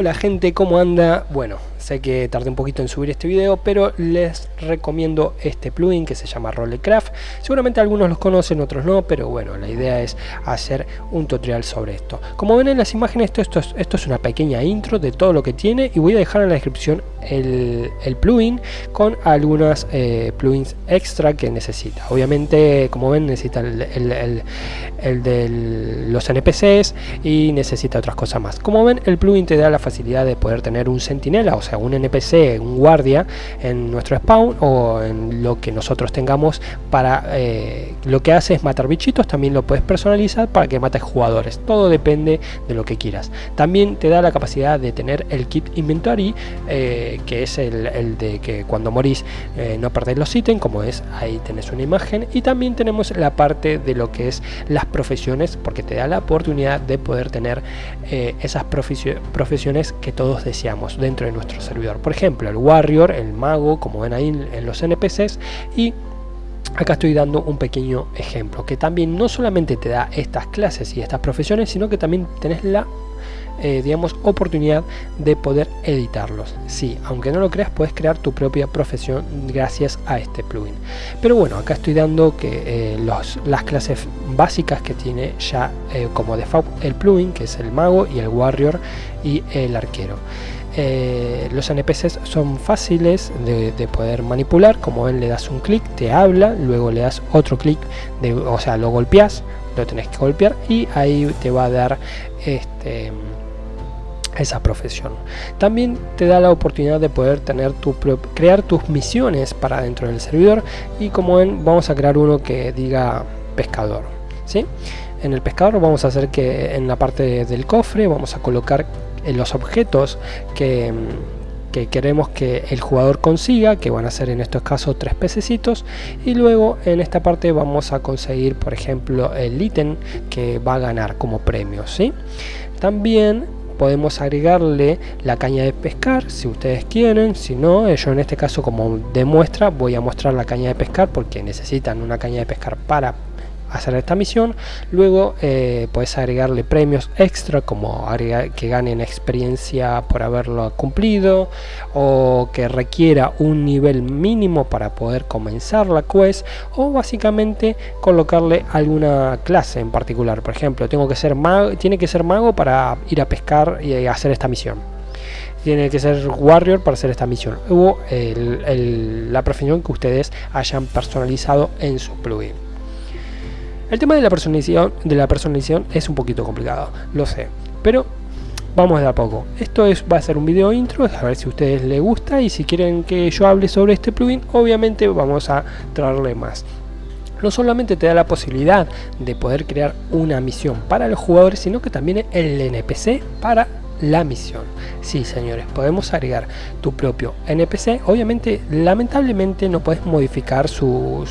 Hola gente, ¿cómo anda? Bueno, sé que tardé un poquito en subir este video, pero les recomiendo este plugin que se llama Rollecraft. Seguramente algunos los conocen, otros no, pero bueno, la idea es hacer un tutorial sobre esto. Como ven en las imágenes, esto, esto, es, esto es una pequeña intro de todo lo que tiene y voy a dejar en la descripción el, el plugin con algunas eh, plugins extra que necesita. Obviamente, como ven, necesita el, el, el de los NPCs y necesita otras cosas más. Como ven, el plugin te da la facilidad de poder tener un sentinela, o sea, un NPC, un guardia en nuestro spawn o en lo que nosotros tengamos para eh, lo que hace es matar bichitos, también lo puedes personalizar para que mates jugadores, todo depende de lo que quieras. También te da la capacidad de tener el kit inventory, eh, que es el, de que cuando morís eh, no perdéis los ítems, como es, ahí tenés una imagen, y también tenemos la parte de lo que es las profesiones, porque te da la oportunidad de poder tener esas profesiones que todos deseamos dentro de nuestro servidor. Por ejemplo, el Warrior, el Mago, como ven ahí en los NPCs, y Acá estoy dando un pequeño ejemplo que también no solamente te da estas clases y estas profesiones, sino que también tenés la eh, digamos oportunidad de poder editarlos. Sí aunque no lo creas puedes crear tu propia profesión gracias a este plugin. Pero bueno acá estoy dando que eh, los, las clases básicas que tiene ya eh, como default el plugin que es el mago y el warrior y el arquero eh, los NPCs son fáciles de, de, poder manipular como ven le das un clic te habla luego le das otro clic o sea lo golpeas lo tenés que golpear y ahí te va a dar este esa profesión también te da la oportunidad de poder tener tu crear tus misiones para dentro del servidor y como ven vamos a crear uno que diga pescador ¿sí? en el pescador vamos a hacer que en la parte del cofre vamos a colocar los objetos que, que, queremos que el jugador consiga, que van a ser en estos casos tres pececitos, y luego en esta parte vamos a conseguir, por ejemplo, el ítem que va a ganar como premio. ¿sí? También podemos agregarle la caña de pescar si ustedes quieren si no yo en este caso como demuestra voy a mostrar la caña de pescar porque necesitan una caña de pescar para hacer esta misión. Luego eh, puedes agregarle premios extra como que ganen experiencia por haberlo cumplido o que requiera un nivel mínimo para poder comenzar la quest o básicamente colocarle alguna clase en particular. Por ejemplo tengo que ser mago tiene que ser mago para ir a pescar y hacer esta misión. Tiene que ser warrior para hacer esta misión. O la profesión que ustedes hayan personalizado en su plugin el tema de la personalización, de la personalización es un poquito complicado, lo sé, pero vamos de a poco. Esto es, va a ser un video intro, a ver si a ustedes les gusta y si quieren que yo hable sobre este plugin, obviamente vamos a traerle más. No solamente te da la posibilidad de poder crear una misión para los jugadores, sino que también el NPC para la misión. Sí, señores, podemos agregar tu propio NPC. Obviamente, lamentablemente no puedes modificar su,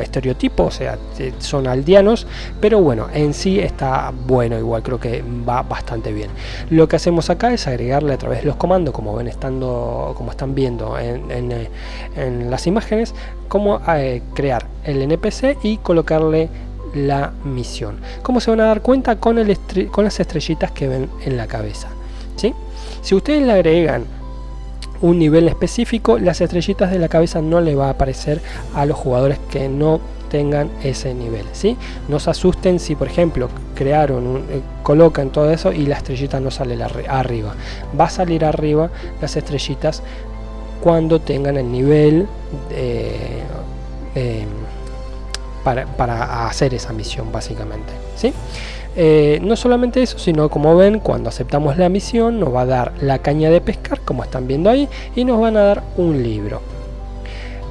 estereotipo, o sea, son aldeanos, pero bueno, en sí está bueno, igual creo que va bastante bien. Lo que hacemos acá es agregarle a través de los comandos, como ven estando, como están viendo en, en las imágenes, cómo eh, crear el NPC y colocarle la misión. Como se van a dar cuenta con, el con las estrellitas que ven en la cabeza. Si ustedes le agregan un nivel específico, las estrellitas de la cabeza no le va a aparecer a los jugadores que no tengan ese nivel, ¿sí? No se asusten si por ejemplo crearon, un, eh, colocan todo eso y la estrellita no sale arriba. Va a salir arriba las estrellitas cuando tengan el nivel eh, para, para hacer esa misión básicamente, ¿sí? Eh, no solamente eso, sino como ven, cuando aceptamos la misión nos va a dar la caña de pescar, como están viendo ahí, y nos van a dar un libro.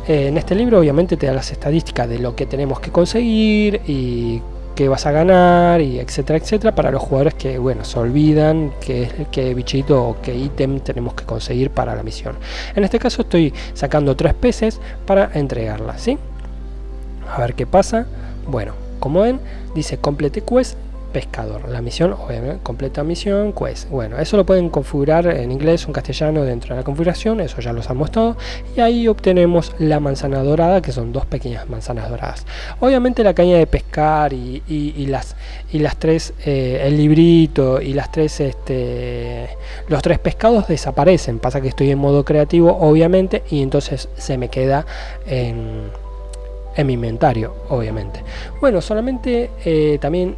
Eh, en este libro obviamente te da las estadísticas de lo que tenemos que conseguir y qué vas a ganar y etcétera etcétera para los jugadores que bueno se olvidan qué, qué bichito o qué ítem tenemos que conseguir para la misión en este caso estoy sacando tres peces para entregarla ¿sí? a ver qué pasa bueno como ven dice complete quest pescador. La misión, obviamente, completa misión, quest. Bueno, eso lo pueden configurar en inglés o en castellano dentro de la configuración, eso ya lo sabemos todo. Y ahí obtenemos la manzana dorada, que son dos pequeñas manzanas doradas. Obviamente la caña de pescar y, las, y las tres, eh, el librito y las tres, este, los tres pescados desaparecen. Pasa que estoy en modo creativo, obviamente, y entonces se me queda en en mi inventario, obviamente. Bueno, solamente eh, también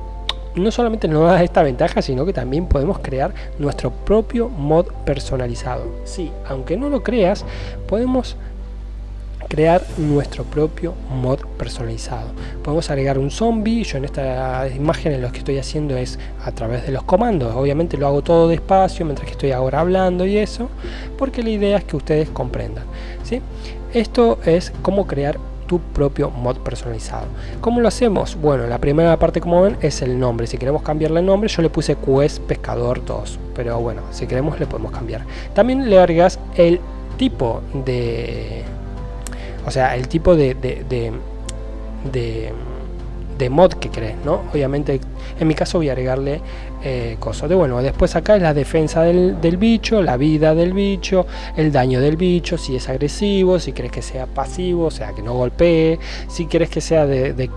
no solamente nos da esta ventaja, sino que también podemos crear nuestro propio mod personalizado. Sí, aunque no lo creas, podemos crear nuestro propio mod personalizado. Podemos agregar un zombie, yo en esta imagen lo que estoy haciendo es a través de los comandos, obviamente lo hago todo despacio mientras que estoy ahora hablando y eso, porque la idea es que ustedes comprendan. ¿sí? Esto es cómo crear tu propio mod personalizado. ¿Cómo lo hacemos? Bueno, la primera parte como ven es el nombre. Si queremos cambiarle el nombre, yo le puse Quest Pescador 2. Pero bueno, si queremos le podemos cambiar. También le agregas el tipo de... O sea, el tipo de, de, de de mod que crees, ¿no? Obviamente en mi caso voy a agregarle eh, cosas de bueno, después acá es la defensa del, bicho, la vida del bicho, el daño del bicho, si es agresivo, si quieres que sea pasivo, o sea que no golpee, si quieres que sea de,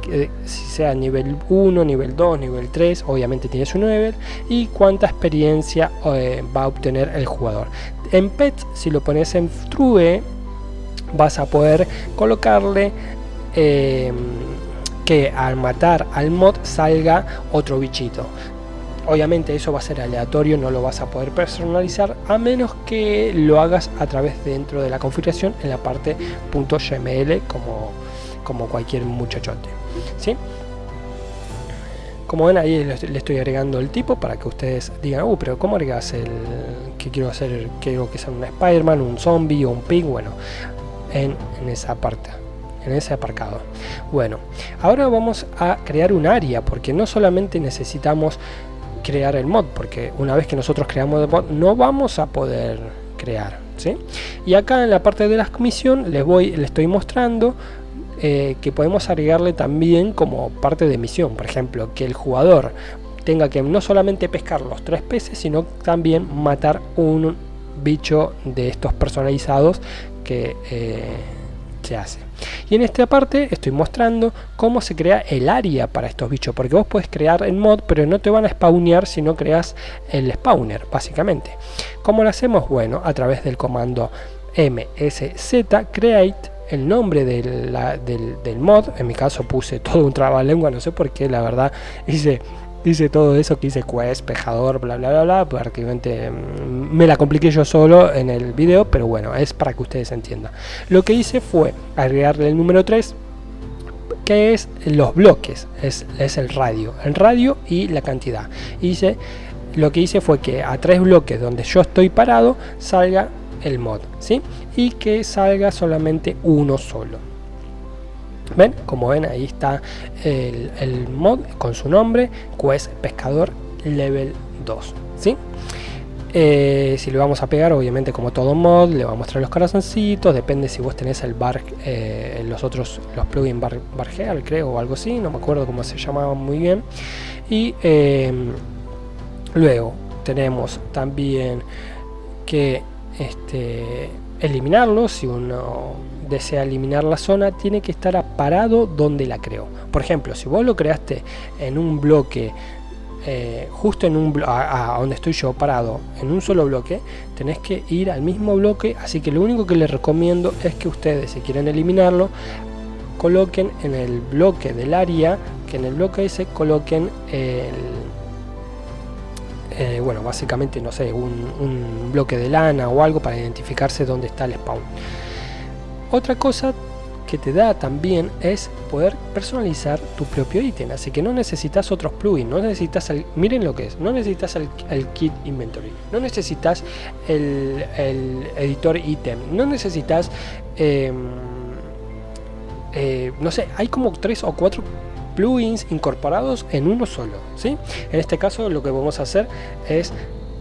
si sea nivel 1, nivel 2, nivel 3, obviamente tiene su nivel y cuánta experiencia eh, va a obtener el jugador. En pet, si lo pones en true, vas a poder colocarle eh, que al matar al mod salga otro bichito. Obviamente eso va a ser aleatorio, no lo vas a poder personalizar a menos que lo hagas a través dentro de la configuración en la parte .gml como, como cualquier muchachote. ¿sí? Como ven ahí le estoy agregando el tipo para que ustedes digan, uh, pero ¿cómo agregas el que quiero hacer? Quiero que sea un Spider-Man, un zombie o un pig, bueno, en, en esa parte en ese aparcado. Bueno, ahora vamos a crear un área porque no solamente necesitamos crear el mod, porque una vez que nosotros creamos el mod no vamos a poder crear. ¿sí? Y acá en la parte de la misión les, voy, les estoy mostrando eh, que podemos agregarle también como parte de misión. Por ejemplo, que el jugador tenga que no solamente pescar los tres peces, sino también matar un bicho de estos personalizados que eh, se hace. Y en esta parte estoy mostrando cómo se crea el área para estos bichos, porque vos puedes crear el mod, pero no te van a spawnear si no creas el spawner, básicamente. ¿Cómo lo hacemos? Bueno, a través del comando msz create el nombre del, del, mod, en mi caso puse todo un trabalengua, no sé por qué, la verdad hice dice todo eso que dice quest, pejador, bla bla bla bla, prácticamente mm, me la compliqué yo solo en el video, pero bueno, es para que ustedes entiendan. Lo que hice fue agregarle el número 3, que es los bloques, es, es el radio, el radio y la cantidad. Hice, lo que hice fue que a tres bloques donde yo estoy parado salga el mod, ¿sí? Y que salga solamente uno solo. ¿Ven? Como ven, ahí está el, mod con su nombre, Quest Pescador Level 2. ¿sí? Eh, si le vamos a pegar, obviamente como todo mod, le va a mostrar los corazoncitos, depende si vos tenés el bar, eh, los otros, los plugins bar, bargeal, creo, o algo así, no me acuerdo cómo se llamaban muy bien. Y em, luego tenemos también que este, eliminarlo si uno desea eliminar la zona tiene que estar parado donde la creó. Por ejemplo si vos lo creaste en un bloque eh, justo en un a, donde estoy yo parado en un solo bloque tenés que ir al mismo bloque así que lo único que les recomiendo es que ustedes si quieren eliminarlo coloquen en el bloque del área que en el bloque ese coloquen el eh, bueno básicamente no sé un, bloque de lana o algo para identificarse dónde está el spawn. Otra cosa que te da también es poder personalizar tu propio ítem, así que no necesitas otros plugins, no necesitas el, miren lo que es, no necesitas el, kit inventory, no necesitas el, editor ítem, no necesitas, em, eh, no sé, hay como tres o cuatro plugins incorporados en uno solo, ¿sí? En este caso lo que vamos a hacer es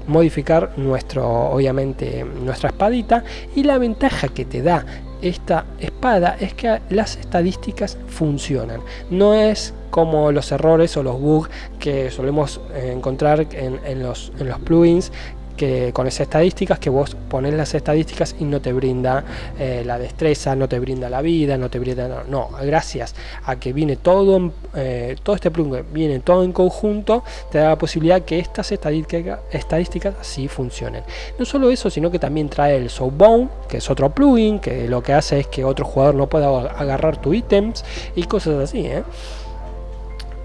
modificar nuestro obviamente nuestra espadita y la ventaja que te da esta espada es que las estadísticas funcionan. No es como los errores o los bugs que solemos eh, encontrar en, en, los, en los plugins que con esas estadísticas que vos pones las estadísticas y no te brinda eh, la destreza, no te brinda la vida, no te brinda no, no gracias a que viene todo eh, todo este plugin viene todo en conjunto, te da la posibilidad que estas estadísticas estadísticas sí funcionen. No solo eso, sino que también trae el Soulbound, que es otro plugin que lo que hace es que otro jugador no pueda agarrar tu ítems y cosas así, ¿eh?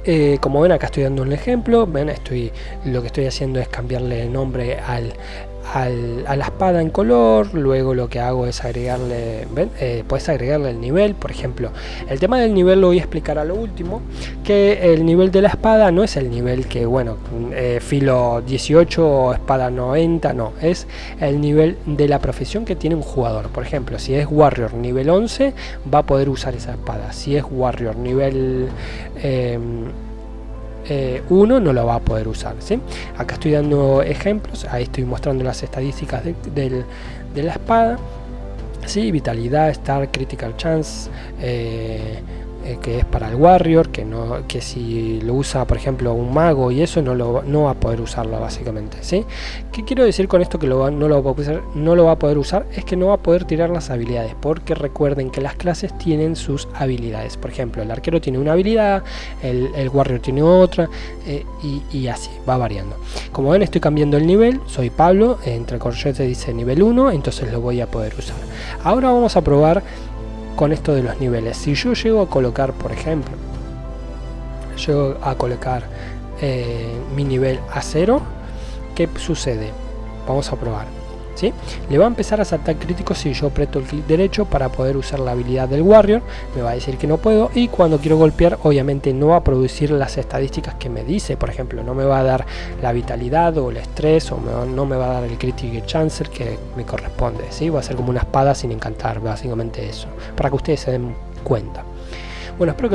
Eh, como ven acá estoy dando un ejemplo, ven estoy lo que estoy haciendo es cambiarle el nombre al, a la espada en color, luego lo que hago es agregarle. Eh, puedes agregarle el nivel, por ejemplo, el tema del nivel lo voy a explicar a lo último, que el nivel de la espada no es el nivel que, bueno, eh, filo 18 o espada 90, no, es el nivel de la profesión que tiene un jugador, por ejemplo, si es Warrior nivel 11, va a poder usar esa espada, si es Warrior nivel... Em, eh, uno no lo va a poder usar. ¿sí? Acá estoy dando ejemplos, ahí estoy mostrando las estadísticas de, la espada. ¿sí? Vitalidad, Star, Critical Chance, eh, eh, que es para el warrior que no que si lo usa por ejemplo un mago y eso no lo no va a poder usarlo básicamente ¿sí? ¿qué quiero decir con esto que no, lo va a poder, usar? es que no va a poder tirar las habilidades porque recuerden que las clases tienen sus habilidades por ejemplo el arquero tiene una habilidad el, el warrior tiene otra eh, y, y, así va variando como ven estoy cambiando el nivel soy Pablo entre corchetes dice nivel 1 entonces lo voy a poder usar ahora vamos a probar con esto de los niveles. Si yo llego a colocar, por ejemplo, llego a colocar eh, mi nivel a 0, ¿qué sucede? Vamos a probar. Le va a empezar a saltar críticos si yo aprieto el clic derecho para poder usar la habilidad del Warrior, me va a decir que no puedo y cuando quiero golpear obviamente no va a producir las estadísticas que me dice, por ejemplo, no me va a dar la vitalidad o el estrés o no me va a dar el Critical Chancer que me corresponde, ¿sí? va a ser como una espada sin encantar, básicamente eso, para que ustedes se den cuenta. Bueno, espero que